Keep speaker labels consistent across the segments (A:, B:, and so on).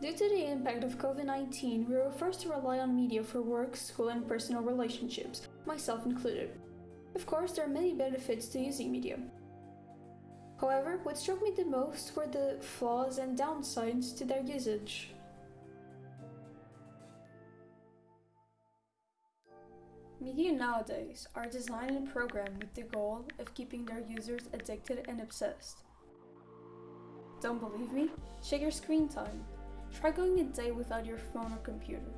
A: Due to the impact of COVID-19, we were forced to rely on media for work, school and personal relationships, myself included. Of course, there are many benefits to using media. However, what struck me the most were the flaws and downsides to their usage. Media nowadays are designed and programmed with the goal of keeping their users addicted and obsessed. Don't believe me? Check your screen time. Try going a day without your phone or computer.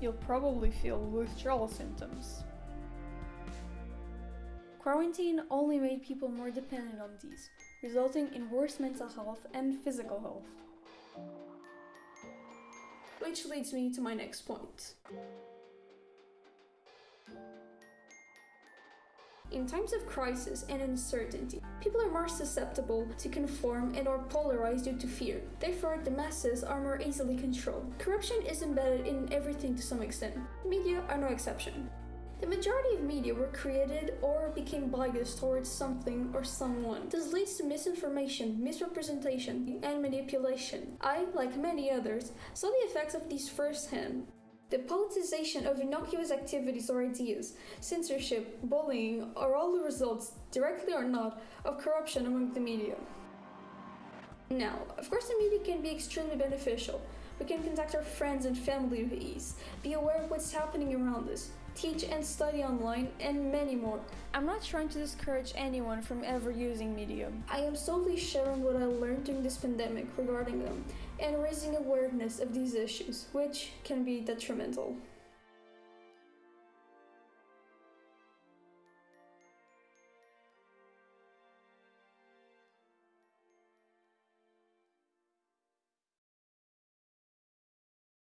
A: You'll probably feel withdrawal symptoms. Quarantine only made people more dependent on these, resulting in worse mental health and physical health. Which leads me to my next point. In times of crisis and uncertainty, people are more susceptible to conform and are polarized due to fear. Therefore, the masses are more easily controlled. Corruption is embedded in everything to some extent. Media are no exception. The majority of media were created or became biased towards something or someone. This leads to misinformation, misrepresentation, and manipulation. I, like many others, saw the effects of these firsthand. The politicization of innocuous activities or ideas, censorship, bullying are all the results, directly or not, of corruption among the media. Now, of course the media can be extremely beneficial. We can contact our friends and family with ease, be aware of what's happening around us, teach and study online, and many more. I'm not trying to discourage anyone from ever using Medium. I am solely sharing what I learned during this pandemic regarding them, and raising awareness of these issues, which can be detrimental.